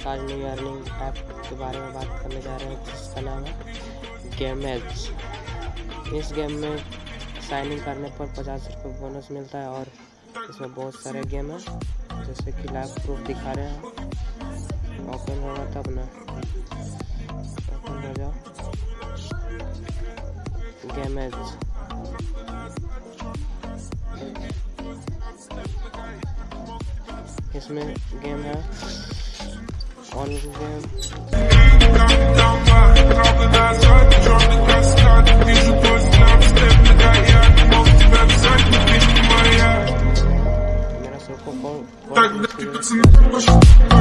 आज new earning app के बारे में बात करने जा रहे हैं, जिसका नाम है गेम एज इस गेम में साइनिंग करने पर पचास रुपये बोनस मिलता है और इसमें बहुत सारे गेम हैं, जैसे कि लाइव प्रूफ दिखा रहे हैं। ओपन होगा तब ना। ओपन हो जाओ। गेम इसमें गेम है Так, да,